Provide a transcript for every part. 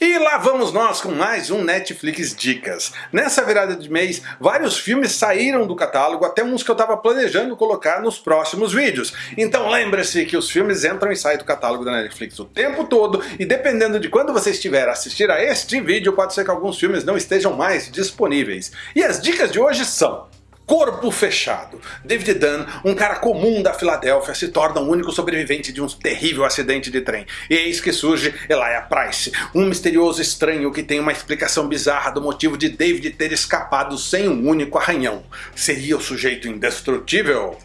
E lá vamos nós com mais um Netflix Dicas. Nessa virada de mês, vários filmes saíram do catálogo, até uns que eu estava planejando colocar nos próximos vídeos. Então lembre-se que os filmes entram e saem do catálogo da Netflix o tempo todo, e dependendo de quando você estiver a assistir a este vídeo, pode ser que alguns filmes não estejam mais disponíveis. E as dicas de hoje são... Corpo Fechado. David Dunn, um cara comum da Filadélfia, se torna o único sobrevivente de um terrível acidente de trem. E eis que surge Elijah Price, um misterioso estranho que tem uma explicação bizarra do motivo de David ter escapado sem um único arranhão. Seria o sujeito indestrutível?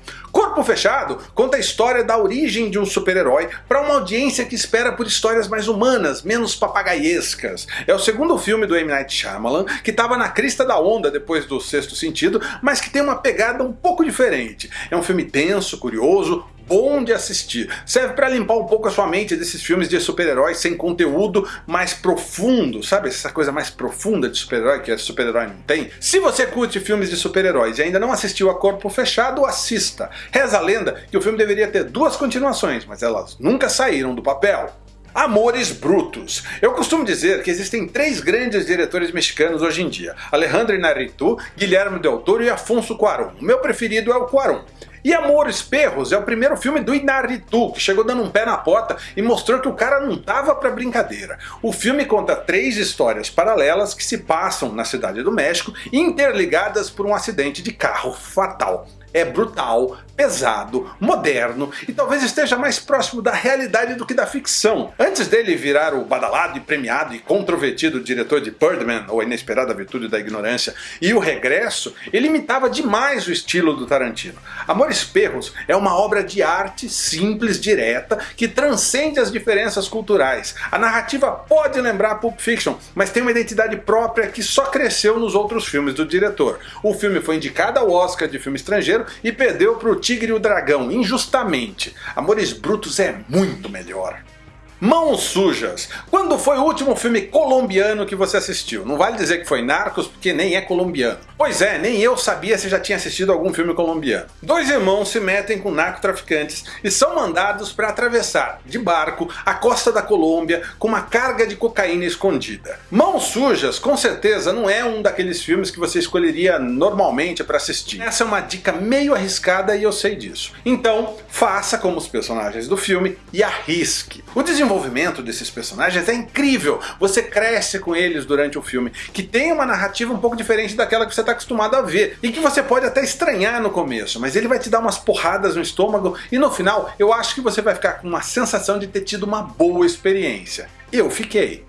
Corpo Fechado conta a história da origem de um super-herói para uma audiência que espera por histórias mais humanas, menos papagaiescas. É o segundo filme do M. Night Shyamalan, que estava na crista da onda depois do Sexto Sentido, mas que tem uma pegada um pouco diferente. É um filme tenso, curioso, bom de assistir. Serve para limpar um pouco a sua mente desses filmes de super-heróis sem conteúdo mais profundo, sabe? Essa coisa mais profunda de super-herói que super-herói não tem. Se você curte filmes de super-heróis e ainda não assistiu a Corpo Fechado, assista. Reza a lenda que o filme deveria ter duas continuações, mas elas nunca saíram do papel. Amores Brutos. Eu costumo dizer que existem três grandes diretores mexicanos hoje em dia. Alejandro Inarritu, Guilherme Del Toro e Afonso Cuarón. O meu preferido é o Cuarón. E Amores Perros é o primeiro filme do Inarritu, que chegou dando um pé na porta e mostrou que o cara não tava pra brincadeira. O filme conta três histórias paralelas que se passam na cidade do México, interligadas por um acidente de carro fatal é brutal, pesado, moderno e talvez esteja mais próximo da realidade do que da ficção. Antes dele virar o badalado e premiado e controvertido diretor de Birdman, ou A Inesperada Virtude da Ignorância, e O Regresso, ele imitava demais o estilo do Tarantino. Amores Perros é uma obra de arte simples, direta, que transcende as diferenças culturais. A narrativa pode lembrar Pulp Fiction, mas tem uma identidade própria que só cresceu nos outros filmes do diretor. O filme foi indicado ao Oscar de filme estrangeiro e perdeu para o Tigre e o Dragão, injustamente. Amores Brutos é muito melhor. Mãos Sujas. Quando foi o último filme colombiano que você assistiu? Não vale dizer que foi Narcos, porque nem é colombiano. Pois é, nem eu sabia se já tinha assistido algum filme colombiano. Dois irmãos se metem com narcotraficantes e são mandados para atravessar, de barco, a costa da Colômbia com uma carga de cocaína escondida. Mãos Sujas, com certeza, não é um daqueles filmes que você escolheria normalmente para assistir. Essa é uma dica meio arriscada e eu sei disso. Então, faça como os personagens do filme e arrisque. O desenvolvimento desses personagens é incrível, você cresce com eles durante o filme, que tem uma narrativa um pouco diferente daquela que você está acostumado a ver, e que você pode até estranhar no começo, mas ele vai te dar umas porradas no estômago, e no final eu acho que você vai ficar com uma sensação de ter tido uma boa experiência. Eu fiquei.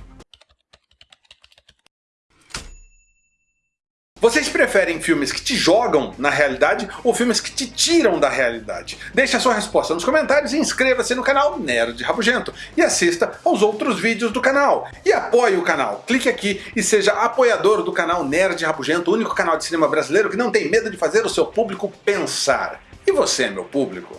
Vocês preferem filmes que te jogam na realidade ou filmes que te tiram da realidade? Deixe a sua resposta nos comentários e inscreva-se no canal Nerd Rabugento e assista aos outros vídeos do canal. E apoie o canal, clique aqui e seja apoiador do canal Nerd Rabugento, o único canal de cinema brasileiro que não tem medo de fazer o seu público pensar. E você, meu público?